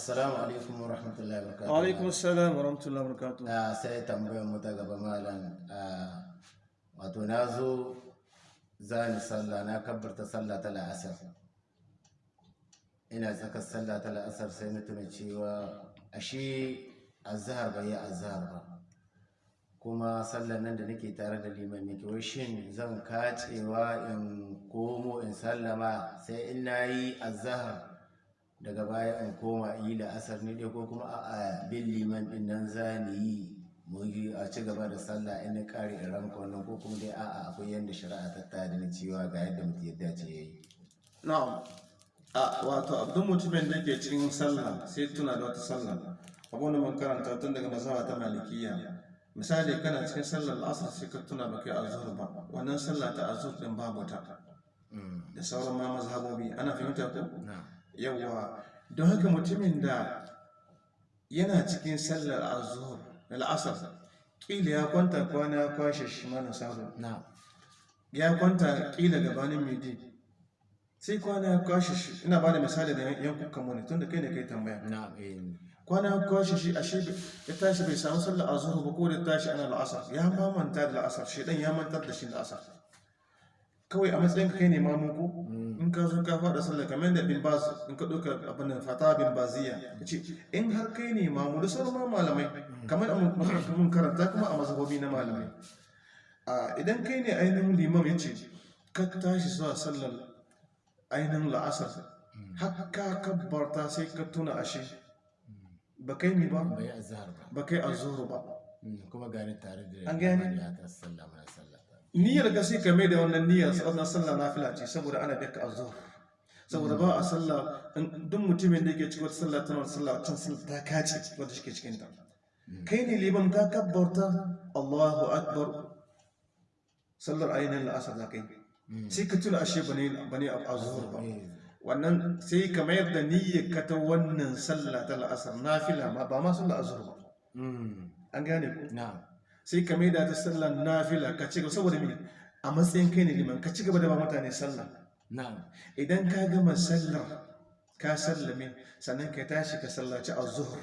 assalamu alaikum wa rahmatullahi wa barakatuh wa alaikum assalam wa rahmatullahi wa barakatuh Ah, sai tambayar mu ta gaba malam. Ah, wato na zo zani sallah na kabbarta sallah ta la'asar. Ina tsakar sallah ta la'asar sai na tuna cewa ashe azhar bai yi azhar ba. Kuma sallar nan da nake tare da liman nake wai shin zan kacewa in komo in sallama sai in na yi azhar? Daga baya in koma yi la'asar ne dai ko kuma a bin liman ɗin nan za ni yi mu yi a ci gaba da sallah in na kare in ranka wannan ko kuma dai a'a akwai yadda shari'a ta tada ni cewa ga yadda mutum yadda ce yayi na'am. A wato abdun mutumin da ke cikin sallah sai tuna da wata sallah. Abin da mun karanta tun daga mazhaba ta malikiyya. Misali kana cikin sallar asar sai ka tuna ba kai azhur ba. Wannan sallah ta azhur din babu ta. Mm, da sauran ma mazhabobi. Ana fahimta ko? Na yawwa don haka mutumin da yana cikin sallar azhur al'asar kila ya kwanta kwana ya kwashe shi mana sabo na ya kwanta kila gabanin midi sai kwana ya kwashe shi. Ina ba da misali da yankukan mu ne tun da kai ne kai tambaya. Eh, kwana ya kwashe shi ashe bai- ya tashi bai samu sallar azhur ba ko da tashi ana al'asar ya ma manta da al'asar shi dan ya mantar da shi da asar kawai a matsayin ka kai ne mamu ko mm, in ka zo ka faɗa sallah kamar da bin baz in ka ɗauka abin nan fata bin baziya ya ce in har kai ne mamu da sauran ma malamai kamar a mun- karanta kuma a mazhabobi na malamai. A idan kai ne ainihin limam ya ce ka tashi zuwa sallar ainihin la'asar har ka kabbarta sai ka tuna ashe ba kai ne ba azhar ba. kai azuru ba. Mm, kuma gani tare da An limani ya ta sallah mana sallah. Niyyar ka sai ka mai da wannan niyyar wannan sallah nafila ce saboda ana baka azhar saboda ba a sallah duk mutumin da yake cikin wata sallah tana wata sallah can sallah ta kace wanda shi ke cikin ta kai ne liman ka kabbarta Allahu akbar. Sallar ainihin la'asar za ka yi. Sai ka tuna ashe ba ne ba ne azhar ba. Wannan sai ka mayar da niyyar ka ta wannan sallah ta la'asar. Nafila ma ba ma sallar azhar ba. Mm, an gane ku na sai ka maida ta sallar nafila ka ci gaba saboda me? A matsayin kai ne liman ka ci gaba da ba mutane sallah. Idan ka gama sallar ka sallame sannan ka tashi ka sallaci azhur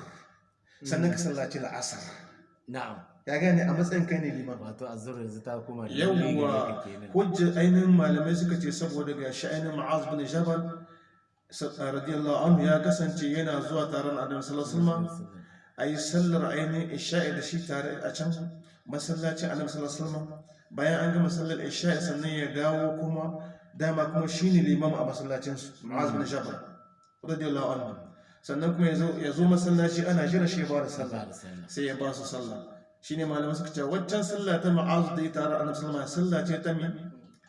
sannan ka sallaci la'asar. Ya gane a matsayin kai ne liman. Wato azhar yanzu ta kuma yawwa hujja ainihin malamai suka ce saboda ga shi ainihin ma'az bin jabal radiyallahu anhu ya kasance yana zuwa taron adam sallallahu alaihi wasallam. A yi sallar ainihin isha'i da shi tare a can masallacin annabi sallallahu bayan an gama sallar isha'i sannan ya dawo kuma dama kuma shine limam a masallacin su Mu'az bin Jabal radiyallahu anhu. Sannan kuma ya zo masallaci ana jira shi ba da sallah sai ya ba su sallah. Shine malamai suka ce waccan sallah ta Mu'az da ya tare annabi sallallahu alaihi wasallam sallah ce ta mi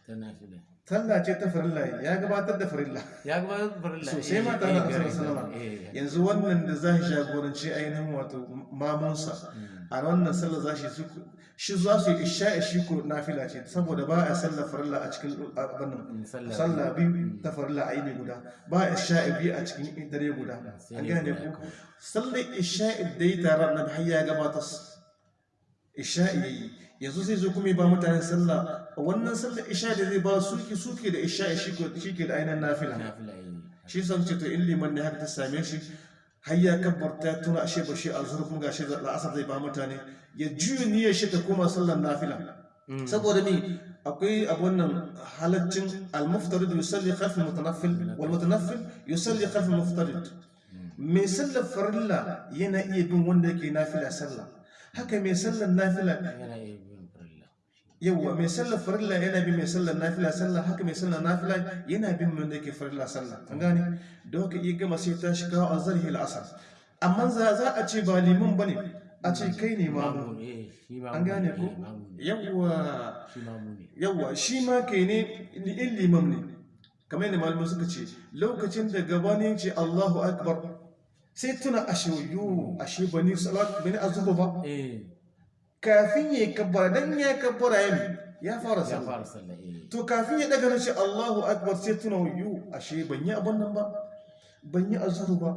ta nafila. Sallah ce ta farilla ya gabatar da farilla. Ya gabatar da farilla sosai ma tare da annabi sallallahu alaihi wasallam. yanzu wannan da za shi jagoranci ainihin wato mamunsa a wannan sallar za shi shi za su yi isha'i shi ko nafila ce saboda ba a sallar farilla a cikin abin nan sallah biyu. ta farilla a yini guda. Ba a isha'i biyu a cikin dare guda. An gane ku? sallar isha'i da yi tare na har ya gabata isha'i yayi. Yanzu zai zo kuma ba mutane sallah. Wannan sallar isha'i da zai ba suke suke da isha'i shi ke da ainihin nafila. Shi san ce to in liman ne haka ta same shi har ya kabbarta tuna ashe ba shi a zuwa kuma gashi la'asar zai ba mutane ya juya niyyar shi ta koma sallar nafila. Saboda me? Akwai abun nan halaccin al-muftarid yusalli khalf al-mutanaffil wal mutanaffil yusalli khalf al-muftarid mai sallar farilla yana iya bin wanda yake nafila sallah. Haka mai sallar nafila. Yawwa mai sallar farilla yana bin mai sallar nafila. Sallah haka mai sallar nafila yana bin wanda yake farilla sallah an gane? Da haka iya gama sai ta shiga a zarhi al'asar amma za za a ce ba liman ba ne a ce kai ne mamu shi mamu an gane ne, ko ne. yawwa ne. Yawwa shi ma kai ne in liman ne. Kamar yadda malamai suka ce lokacin da gabanin ce Allahu akbar sai tuna ashe yo ashe bani salat bani azuba ba. Eh. Kafin ya kabbara dan ya kabbara ya ya fara sallah. eh. To kafin ya daga nace Allahu akbar sai tuna yu ashe ban yi abun nan ba ban yi azhur ba.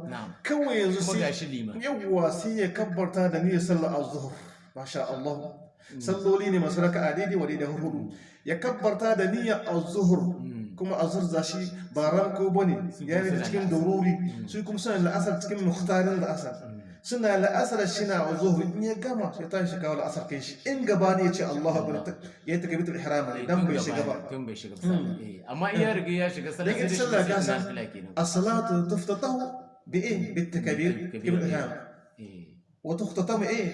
Kawai yanzu sai yawwa sai ya kabbarta da niyyar sallar azhur masha Allah. Salloli ne masu raka'a daidai wa daidai huɗu. Ya kabbarta da niyyar azhur Mm. kuma a zurza shi ba ranko ba ne ya ne cikin daruri su kuma suna la'asar cikin muhtarin la'asar suna la'asar shi na a zuhuri in ya gama sai ta shi kawo la'asar kai shi in gaba ne ya ce Allah abu ya ta gabitar ihrama ne dan bai shiga ba tun bai shiga amma iya riga ya shiga sallah sai sallah ka san as-salatu tuftatahu bi in bit takbir ibn ihram wa tuftatahu eh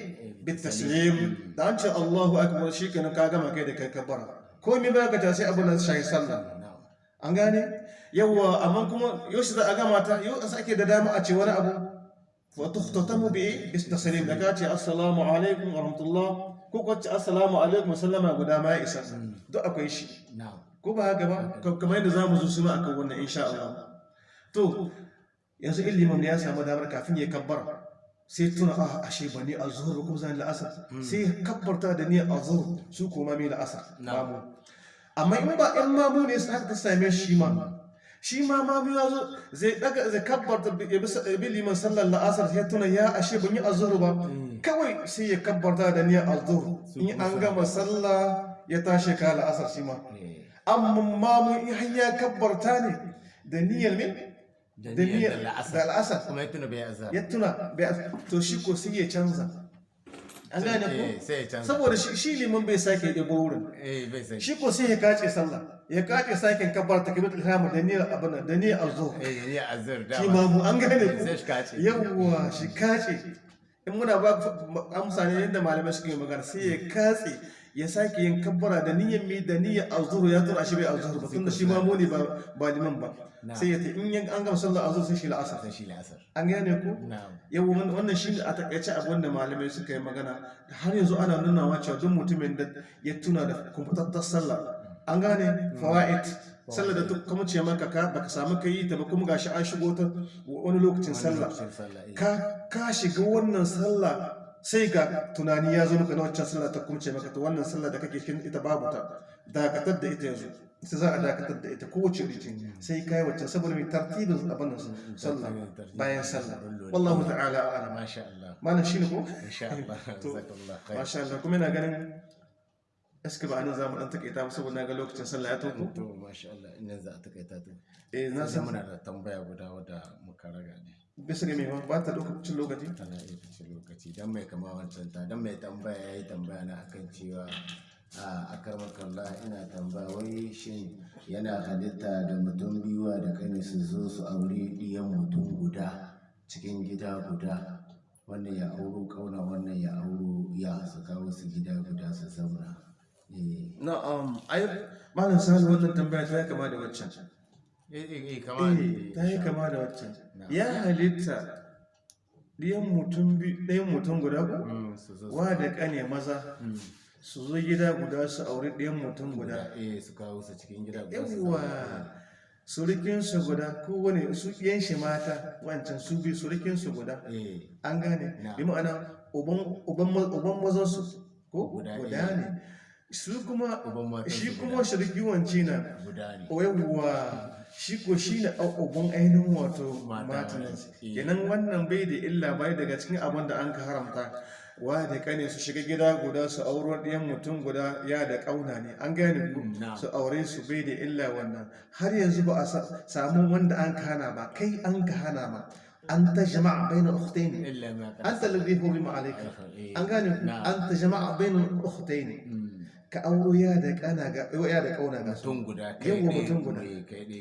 بالتسليم ده انت الله اكبر شيء كان كاغا ما كده كبره كومي بقى جاسي ابو نصر شاي صلى an gane? Yawa amma kuma yaushe za a gama ta yau a sake da dama a ce wani abu. Wa tukhtatamu bi bis taslim da ka ce assalamu alaikum wa rahmatullah. Ko ko ce assalamu alaikum. Sallama guda ma ya isa. Duk akwai shi. Ko ba haka ba? Ka- kamar yadda za mu zo su ma akan wannan insha Allah. To yanzu ilimin ya samu damar kafin ya kabbara sai tuna a ashe ba ni azhur ba kuma zan la'asar. Sai ya kabbarta da ni azhur su kuma mai la'asar. Na'am. Amma in ba in mamu ne sai haka ta same shi ma. Shi ma mamu ya zo zai daga zai kabbarta bi ya liman sallar la'asar sai tuna ya ashe ban yi azhur ba. Kawai sai ya kabbarta da ni azhur. In an gama sallah ya tashi ka la'asar shi ma. Eh amma mamu in ya kabbarta ne da niyyar me? Da niyyar niyyar da la'asar. al'asar kuma ya tuna bai azhar. Ya tuna bai- to shi ko sai ya canza. An gane eh ko canza. Saboda shi liman bai sake ɗebo wurin. Eh shi ko sai ya kace sallah. Ya kace sake kabbar ta kabir ihram da niyyar abana da niyyar azhur eh da shi mamu an gane ko kace. Yawwa shi kace. In muna ba ku amsa ne yadda malamai suke magana sai ya katse. Ya sake yin kabbara da niyyar mi da niyyar azhur ya tura shi bai azhur ba tunda shi mamu ne ba ba liman ba. Sai ya ta in yan an gama sallar azhur sai shi la'asar. Sai shi la'asar. An gane ko na'am. Yau wannan shi ne a taƙaice abin da malamai suka yi magana. Har yanzu ana nunawa cewa duk mutumin da ya tuna da kumfutattar sallah an gane? Fawaid. Sallah da duk kuma ce maka ka baka samu ka yi ta ba kuma gashi an shigo ta wani lokacin sallah. lokacin sallah eh. Ka ka shiga wannan sallah sai ga tunani ya zo maka na waccan sallah ta kuma ce maka to wannan sallah da kake cikin ita babu ta. Dakatar da ita yanzu. Ita za a dakatar da ita kowace rikin sai kai waccan saboda mai tartibin abin sallah bayan sallah. Wallahu ta'ala a'lam. Masha Allah. Malam shine ko? Insha Allah. To, jazakallah khair masha Allah. Kuma ina ganin eske ba a nan za mu dan takaita ba saboda ga lokacin sallah ya tauko to masha Allah. Ina za a takaita to? Eh na san. muna da tambaya guda wadda muka raga ne. Bisa ga me ma ba ta lokacin lokaci? Tana iya fice lokaci. Dan mai kama wancan ta dan mai tambaya yayi tambaya na akan cewa a akarmakallah ina tambaya wai shin yana halitta da mutum biyuwa da kani su zo su aure diyan mutum guda cikin gida guda. Wannan ya auro ƙauna wannan ya auro ya su kawo su gida guda su zauna. Eh. Na'am ai malam sani wannan tambaya ta yi kama da waccan. eh ta yi kama da waccan. Ya halitta ɗiyan mutum ɗayan mutum guda ko? Mm, su su wa da ƙane maza Mm. su zo gida guda su auri ɗayan mutum guda. Guda eh su kawo su cikin gida guda su yawwa zauna. surikinsu guda kowane su yan shi mata wancan su bi surikinsu guda. Eh. An gane? Bi ma'ana uban uban ma- uban mazansu ko? Guda guda ne. Su kuma shi su kuma shirki wance na. Guda ne. Shi ko shi na uban ainihin wato Mata matan wance. kenan wannan bai da illa bai daga cikin abin da an ka haramta. Wa da kane su shiga gida guda su auro ɗayan mutum guda ya da ƙauna ne. An gane ku? Mm, su aure su bai da illa wannan. Har yanzu ba a sa- samu wanda an ka hana ba. Kai an ka hana ma. An ta jama'a bai na ukhtaini illa ma qad an ta ladhi hurima ka auro ya da kana ga ya da ƙauna ga mutum guda kai ɗaya mutum guda.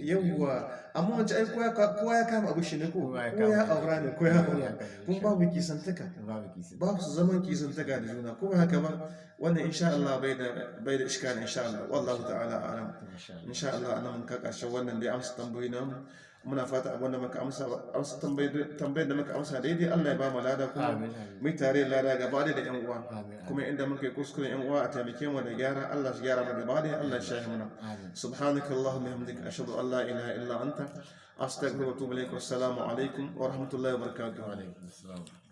yawwa amma wancan ai kowa kowa ya kama abu shi ne ko? Kowa ya aura ne ko ya Kowa ya aura kun babu kisantaka. Babu kisi ba su zaman kisantaka da juna. Kuma haka ba? Wannan insha Allah bai da bai da iskali insha Allah. Wallahu ta'ala a'lam. Insha Allah a nan mun ka ƙarshen wannan dai amsa tambayoyi nan muna fata abin da muka amsa amsa tambayar da muka amsa daidai Allah ya ba mu lada kuma mu tare da lada gaba da yan uwa kuma inda muka yi kuskuren yan uwa a taimake mu da gyara Allah shi gyara mu gaba da Allah shi shahi mana amin سبحانك اللهم وبحمدك أشهد أن لا إله إلا أنت أستغفرك وأتوب إليك والسلام عليكم ورحمة الله وبركاته wa alaikum assalam